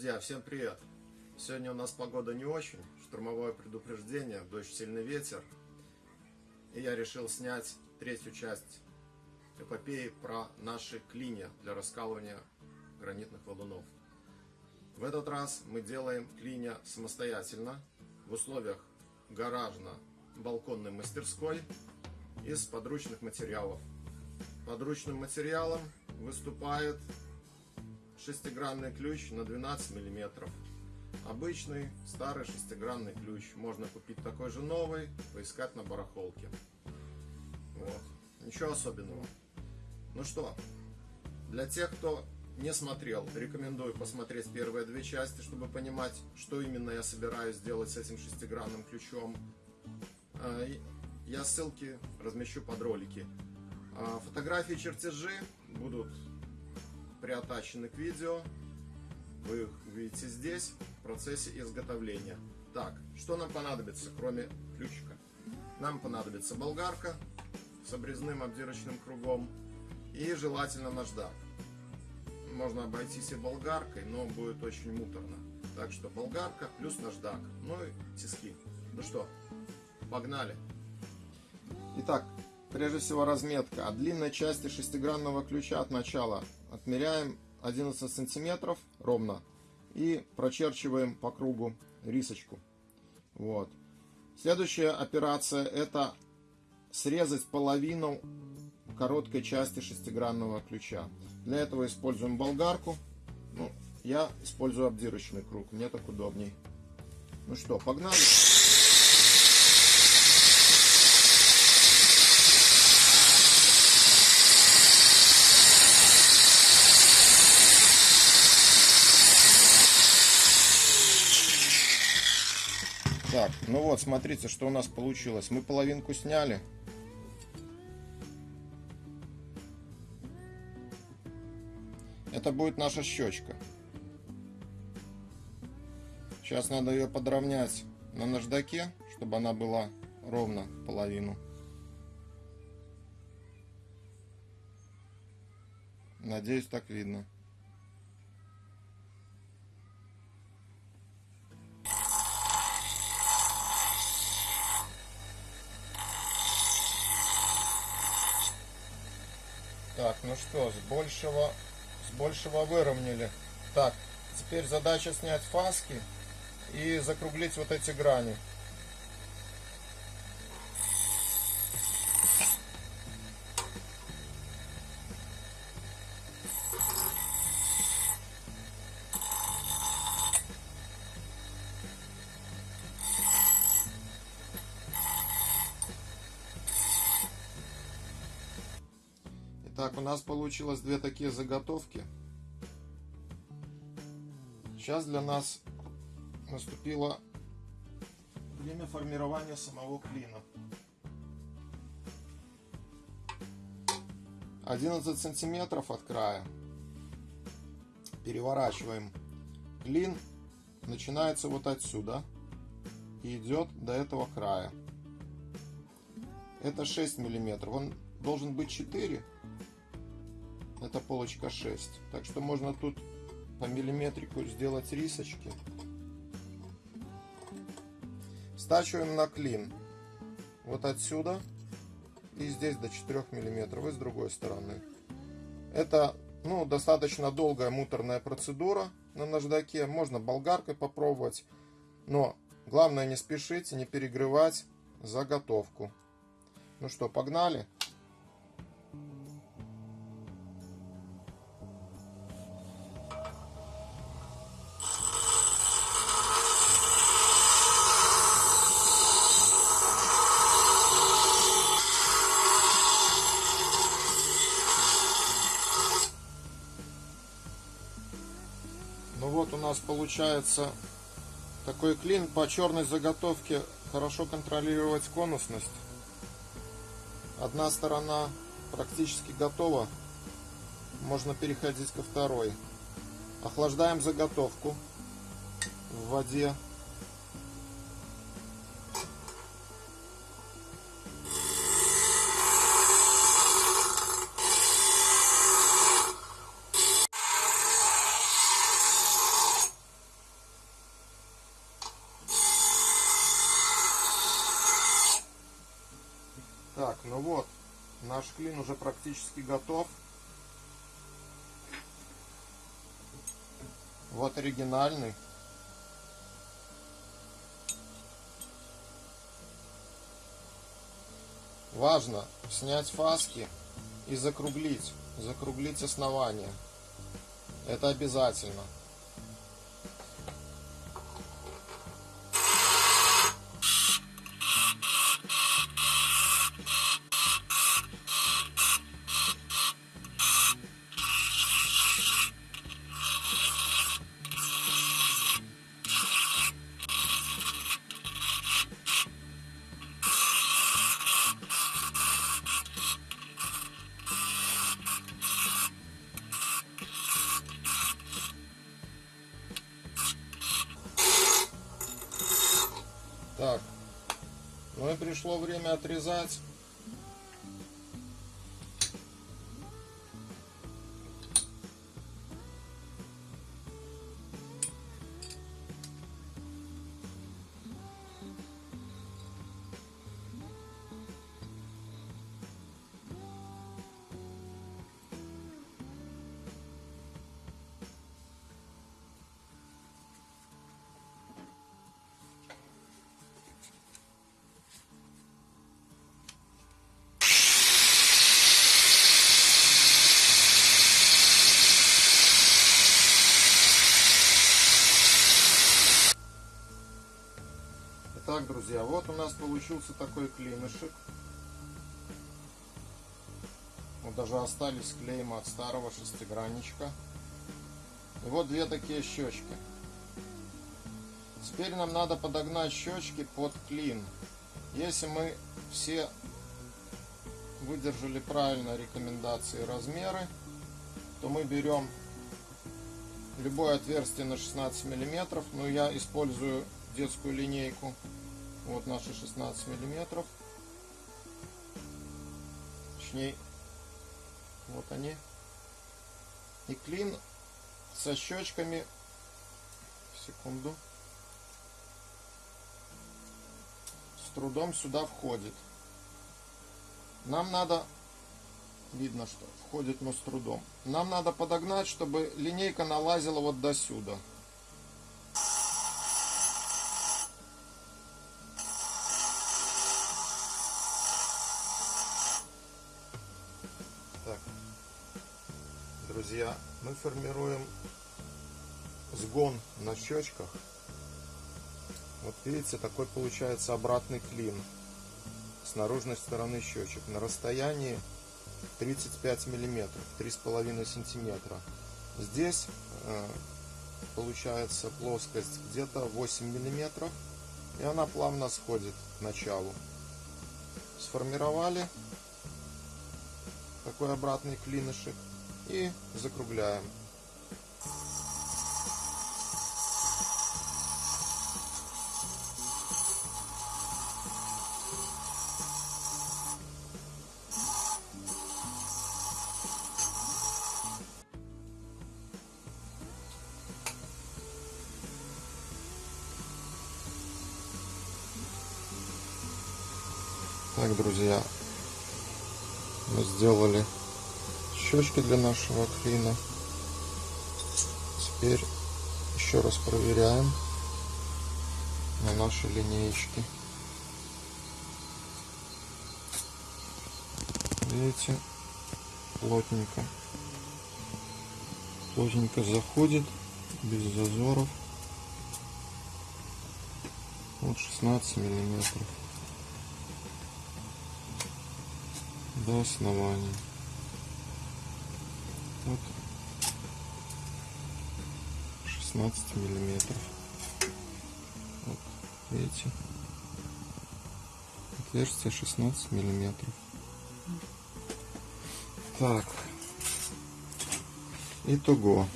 Друзья, всем привет! Сегодня у нас погода не очень, штурмовое предупреждение, дождь, сильный ветер. И я решил снять третью часть эпопеи про наши клинья для раскалывания гранитных валунов. В этот раз мы делаем клинья самостоятельно, в условиях гаражно-балконной мастерской из подручных материалов. Подручным материалом выступает шестигранный ключ на 12 миллиметров. Обычный старый шестигранный ключ. Можно купить такой же новый, поискать на барахолке. Вот. Ничего особенного. Ну что, для тех, кто не смотрел, рекомендую посмотреть первые две части, чтобы понимать, что именно я собираюсь сделать с этим шестигранным ключом. А, я ссылки размещу под ролики. А, фотографии, чертежи будут приотачены к видео. Вы их видите здесь, в процессе изготовления. Так, что нам понадобится, кроме ключика? Нам понадобится болгарка с обрезным обдирочным кругом и желательно наждак. Можно обойтись и болгаркой, но будет очень муторно. Так что болгарка плюс наждак, ну и тиски. Ну что, погнали! Итак, прежде всего разметка. От длинной части шестигранного ключа от начала отмеряем 11 сантиметров ровно и прочерчиваем по кругу рисочку. Вот. Следующая операция это срезать половину короткой части шестигранного ключа. Для этого используем болгарку. Ну, я использую обдирочный круг, мне так удобней. Ну что, погнали. Так, ну вот, смотрите, что у нас получилось. Мы половинку сняли. Это будет наша щечка. Сейчас надо ее подровнять на наждаке, чтобы она была ровно половину. Надеюсь, так видно. Так, ну что, с большего, с большего выровняли. Так, теперь задача снять фаски и закруглить вот эти грани. Так, у нас получилось две такие заготовки. Сейчас для нас наступило время формирования самого клина. 11 сантиметров от края. Переворачиваем. Клин начинается вот отсюда и идет до этого края. Это 6 миллиметров. Он должен быть 4 это полочка 6. Так что можно тут по миллиметрику сделать рисочки. Стачиваем на клин. Вот отсюда. И здесь до 4 миллиметров. И с другой стороны. Это ну, достаточно долгая муторная процедура на наждаке. Можно болгаркой попробовать. Но главное не спешить, не перегревать заготовку. Ну что, погнали? Нас получается такой клин по черной заготовке хорошо контролировать конусность. Одна сторона практически готова можно переходить ко второй. Охлаждаем заготовку в воде Так, ну вот, наш клин уже практически готов. Вот оригинальный. Важно снять фаски и закруглить, закруглить основание. Это обязательно. Так, ну и пришло время отрезать. Итак, друзья, вот у нас получился такой клинышек. Вот даже остались клейма от старого шестигранничка. И вот две такие щечки. Теперь нам надо подогнать щечки под клин. Если мы все выдержали правильно рекомендации и размеры, то мы берем любое отверстие на 16 миллиметров. Но я использую детскую линейку. Вот наши 16 миллиметров. Точнее, вот они. И клин со щечками. Секунду. С трудом сюда входит. Нам надо, видно, что входит, но с трудом. Нам надо подогнать, чтобы линейка налазила вот до сюда. Мы формируем сгон на щечках. Вот видите, такой получается обратный клин с наружной стороны щечек на расстоянии 35 миллиметров, 3,5 сантиметра. Здесь э, получается плоскость где-то 8 миллиметров, и она плавно сходит к началу. Сформировали такой обратный клинышек и закругляем. Так, друзья, мы сделали щечки для нашего клина. Теперь еще раз проверяем на нашей линеечке. Видите, плотненько. Плотненько заходит, без зазоров. Вот 16 миллиметров. до основания. Вот 16 миллиметров. Вот, видите? Отверстие 16 миллиметров. Так. Итого.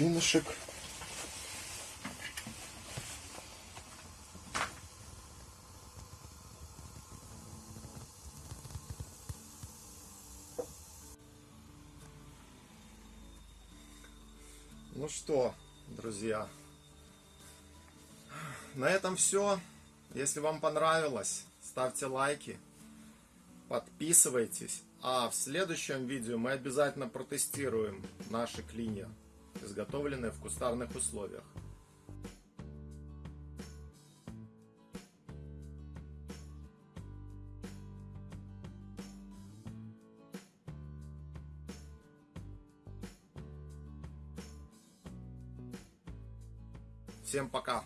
клинышек. Ну что, друзья, на этом все. Если вам понравилось, ставьте лайки, подписывайтесь. А в следующем видео мы обязательно протестируем наши клинья изготовленные в кустарных условиях. Всем пока!